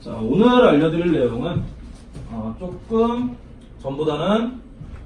자, 오늘 알려드릴 내용은 어, 조금 전보다는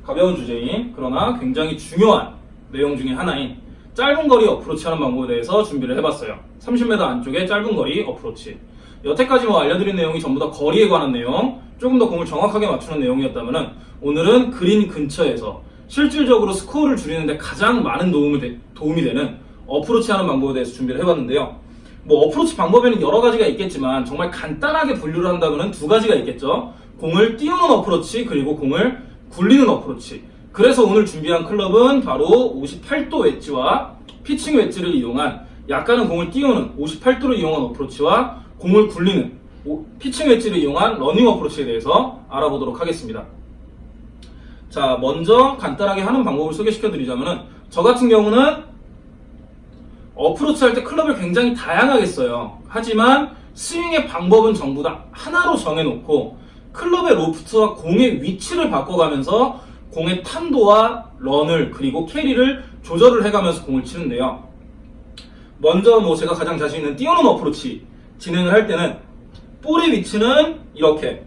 가벼운 주제인 그러나 굉장히 중요한 내용 중에 하나인 짧은 거리 어프로치 하는 방법에 대해서 준비를 해봤어요. 30m 안쪽의 짧은 거리 어프로치. 여태까지 뭐 알려드린 내용이 전부 다 거리에 관한 내용, 조금 더 공을 정확하게 맞추는 내용이었다면 오늘은 그린 근처에서 실질적으로 스코어를 줄이는데 가장 많은 도움이, 되, 도움이 되는 어프로치 하는 방법에 대해서 준비를 해봤는데요. 뭐 어프로치 방법에는 여러 가지가 있겠지만 정말 간단하게 분류를 한다면 두 가지가 있겠죠. 공을 띄우는 어프로치 그리고 공을 굴리는 어프로치. 그래서 오늘 준비한 클럽은 바로 58도 웨지와 피칭 웨지를 이용한 약간은 공을 띄우는 58도를 이용한 어프로치와 공을 굴리는 피칭 웨지를 이용한 러닝 어프로치에 대해서 알아보도록 하겠습니다. 자, 먼저 간단하게 하는 방법을 소개시켜 드리자면은 저 같은 경우는 어프로치 할 때 클럽을 굉장히 다양하게 써요. 하지만 스윙의 방법은 전부 다 하나로 정해놓고 클럽의 로프트와 공의 위치를 바꿔가면서 공의 탄도와 런을 그리고 캐리를 조절을 해가면서 공을 치는데요. 먼저 뭐 제가 가장 자신 있는 띄우는 어프로치 진행을 할 때는 볼의 위치는 이렇게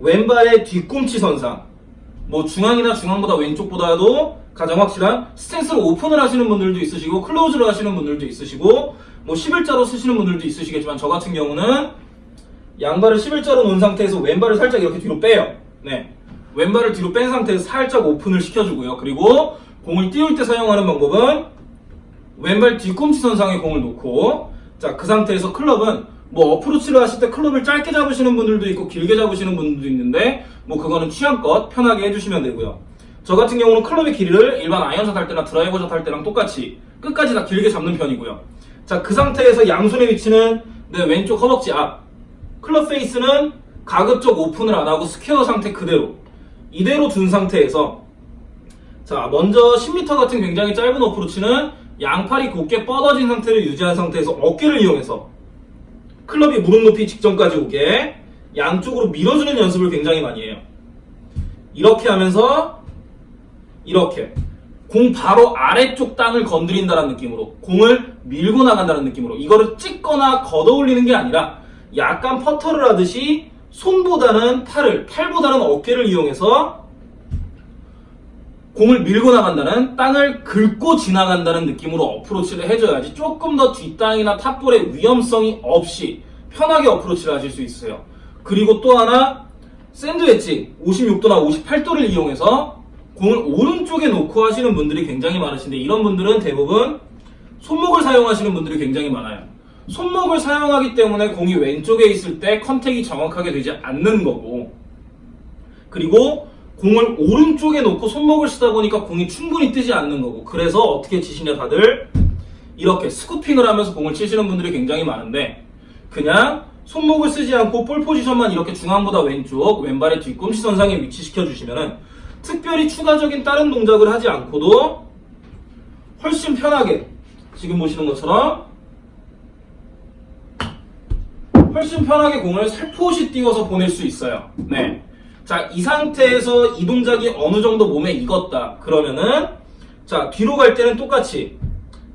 왼발의 뒤꿈치 선상 뭐 중앙이나 중앙보다 왼쪽보다도 가장 확실한 스탠스를 오픈을 하시는 분들도 있으시고 close를 하시는 분들도 있으시고 뭐 11자로 서시는 분들도 있으시겠지만 저 같은 경우는 양발을 11자로 놓은 상태에서 왼발을 살짝 이렇게 뒤로 빼요. 네. 왼발을 뒤로 뺀 상태에서 살짝 오픈을 시켜주고요. 그리고 공을 띄울 때 사용하는 방법은 왼발 뒤꿈치 선상에 공을 놓고 자 그 상태에서 클럽은 뭐 어프로치를 하실 때 클럽을 짧게 잡으시는 분들도 있고 길게 잡으시는 분들도 있는데 뭐 그거는 취향껏 편하게 해주시면 되고요. 저 같은 경우는 클럽의 길이를 일반 아이언샷 할 때나 드라이버샷 할 때랑 똑같이 끝까지 다 길게 잡는 편이고요. 자 그 상태에서 양손의 위치는 내 왼쪽 허벅지 앞 클럽 페이스는 가급적 오픈을 안 하고 스퀘어 상태 그대로 이대로 둔 상태에서 자 먼저 10m 같은 굉장히 짧은 어프로치는 양팔이 곧게 뻗어진 상태를 유지한 상태에서 어깨를 이용해서 클럽이 무릎 높이 직전까지 오게 양쪽으로 밀어주는 연습을 굉장히 많이 해요. 이렇게 하면서 이렇게 공 바로 아래쪽 땅을 건드린다는 느낌으로 공을 밀고 나간다는 느낌으로 이거를 찍거나 걷어올리는 게 아니라 약간 퍼터를 하듯이 손보다는 팔을, 팔보다는 어깨를 이용해서 공을 밀고 나간다는 땅을 긁고 지나간다는 느낌으로 어프로치를 해줘야지 조금 더 뒷땅이나 top ball의 위험성이 없이 편하게 어프로치를 하실 수 있어요. 그리고 또 하나 샌드 웨지 56도나 58도를 이용해서 공을 오른쪽에 놓고 하시는 분들이 굉장히 많으신데 이런 분들은 대부분 손목을 사용하시는 분들이 굉장히 많아요. 손목을 사용하기 때문에 공이 왼쪽에 있을 때 contact이 정확하게 되지 않는 거고. 그리고 공을 오른쪽에 놓고 손목을 쓰다 보니까 공이 충분히 뜨지 않는 거고. 그래서 어떻게 치시냐 다들? 이렇게 스쿠핑을 하면서 공을 치시는 분들이 굉장히 많은데 그냥 손목을 쓰지 않고 볼 포지션만 이렇게 중앙보다 왼쪽 왼발의 뒤꿈치 선상에 위치시켜 주시면은 특별히 추가적인 다른 동작을 하지 않고도 훨씬 편하게 지금 보시는 것처럼 훨씬 편하게 공을 살포시 띄워서 보낼 수 있어요. 네. 자, 이 상태에서 이 동작이 어느 정도 몸에 익었다. 그러면은 자, 뒤로 갈 때는 똑같이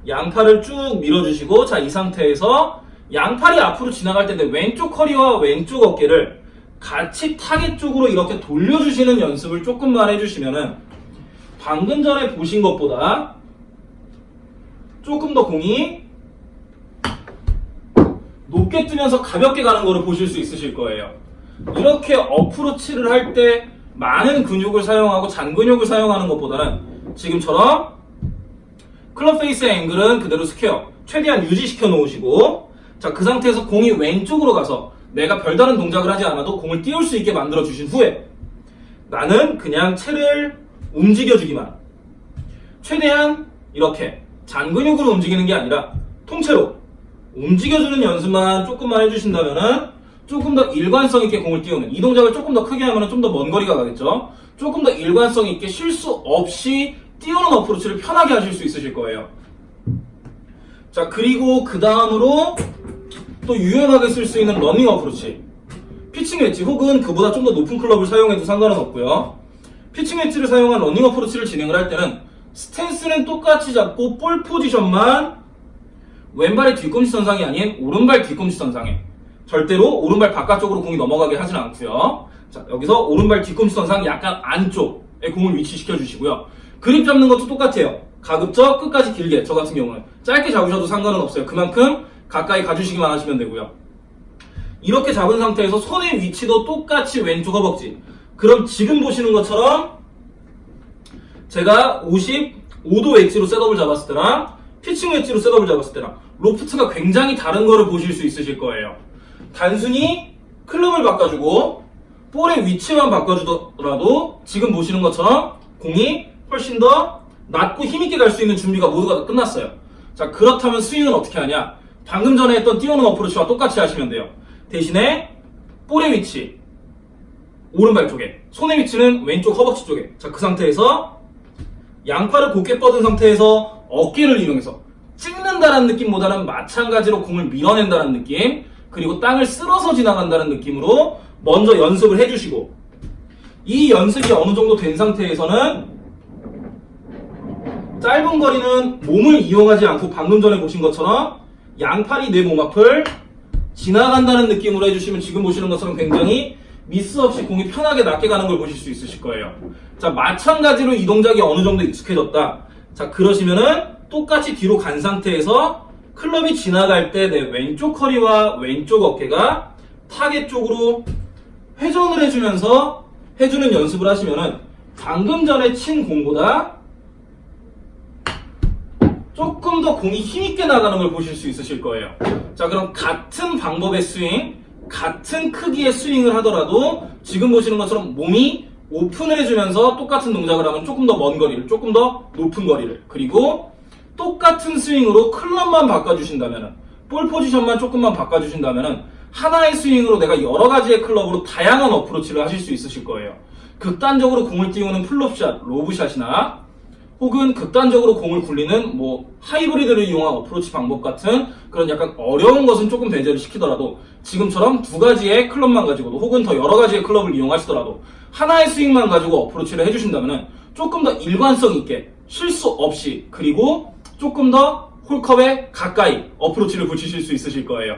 양팔을 쭉 밀어주시고 자, 이 상태에서 양팔이 앞으로 지나갈 때인데 왼쪽 허리와 왼쪽 어깨를 같이 타겟 쪽으로 이렇게 돌려주시는 연습을 조금만 해주시면은 방금 전에 보신 것보다 조금 더 공이 높게 뜨면서 가볍게 가는 거를 보실 수 있으실 거예요. 이렇게 어프로치를 할 때 많은 근육을 사용하고 잔근육을 사용하는 것보다는 지금처럼 클럽 페이스의 앵글은 그대로 스퀘어 최대한 유지시켜 놓으시고 자 그 상태에서 공이 왼쪽으로 가서 내가 별다른 동작을 하지 않아도 공을 띄울 수 있게 만들어 주신 후에 나는 그냥 채를 움직여 주기만. 최대한 이렇게 잔근육으로 움직이는 게 아니라 통째로 움직여주는 연습만 조금만 해주신다면은 조금 더 일관성 있게 공을 띄우는 이 동작을 조금 더 크게 하면 좀 더 먼 거리가 가겠죠? 조금 더 일관성 있게 실수 없이 띄우는 어프로치를 편하게 하실 수 있으실 거예요. 자 그리고 그 다음으로 또 유연하게 쓸 수 있는 러닝 어프로치 피칭 웨지 혹은 그보다 좀 더 높은 클럽을 사용해도 상관은 없고요 피칭 웨지를 사용한 러닝 어프로치를 진행을 할 때는 스탠스는 똑같이 잡고 볼 포지션만 왼발의 뒤꿈치 선상이 아닌 오른발 뒤꿈치 선상에 절대로 오른발 바깥쪽으로 공이 넘어가게 하진 않고요. 자, 여기서 오른발 뒤꿈치 선상 약간 안쪽에 공을 위치시켜 주시고요. 그립 잡는 것도 똑같아요. 가급적 끝까지 길게, 저 같은 경우는 짧게 잡으셔도 상관은 없어요. 그만큼 가까이 가주시기만 하시면 되고요. 이렇게 잡은 상태에서 손의 위치도 똑같이 왼쪽 허벅지. 그럼 지금 보시는 것처럼 제가 55도 웨지로 setup을 잡았을 때랑 피칭 웨지로 setup을 잡았을 때랑 로프트가 굉장히 다른 거를 보실 수 있으실 거예요. 단순히 클럽을 바꿔주고 볼의 위치만 바꿔주더라도 지금 보시는 것처럼 공이 훨씬 더 낮고 힘있게 갈 수 있는 준비가 모두가 다 끝났어요. 자 그렇다면 스윙은 어떻게 하냐? 방금 전에 했던 띄우는 어프로치와 똑같이 하시면 돼요. 대신에 볼의 위치. 오른발 쪽에. 손의 위치는 왼쪽 허벅지 쪽에. 자 그 상태에서 양팔을 곧게 뻗은 상태에서 어깨를 이용해서 찍는다는 느낌보다는 마찬가지로 공을 밀어낸다는 느낌. 그리고 땅을 쓸어서 지나간다는 느낌으로 먼저 연습을 해주시고 이 연습이 어느 정도 된 상태에서는 짧은 거리는 몸을 이용하지 않고 방금 전에 보신 것처럼 양팔이 내 몸 앞을 지나간다는 느낌으로 해주시면 지금 보시는 것처럼 굉장히 미스 없이 공이 편하게 낮게 가는 걸 보실 수 있으실 거예요. 자, 마찬가지로 이 동작이 어느 정도 익숙해졌다. 자, 그러시면은 똑같이 뒤로 간 상태에서 클럽이 지나갈 때 내 왼쪽 허리와 왼쪽 어깨가 타겟 쪽으로 회전을 해주면서 해주는 연습을 하시면은 방금 전에 친 공보다 조금 더 공이 힘있게 나가는 걸 보실 수 있으실 거예요. 자, 그럼 같은 방법의 스윙, 같은 크기의 스윙을 하더라도 지금 보시는 것처럼 몸이 오픈을 해주면서 똑같은 동작을 하면 조금 더 먼 거리를, 조금 더 높은 거리를, 그리고 똑같은 스윙으로 클럽만 바꿔주신다면, 볼 포지션만 조금만 바꿔주신다면, 하나의 스윙으로 내가 여러 가지의 클럽으로 다양한 어프로치를 하실 수 있으실 거예요. 극단적으로 공을 띄우는 flop shot, lob shot이나 혹은 극단적으로 공을 굴리는 뭐 하이브리드를 이용한 어프로치 방법 같은 그런 약간 어려운 것은 조금 배제를 시키더라도 지금처럼 두 가지의 클럽만 가지고도 혹은 더 여러 가지의 클럽을 이용하시더라도 하나의 스윙만 가지고 어프로치를 해주신다면 조금 더 일관성 있게 실수 없이 그리고 조금 더 홀컵에 가까이 어프로치를 붙이실 수 있으실 거예요.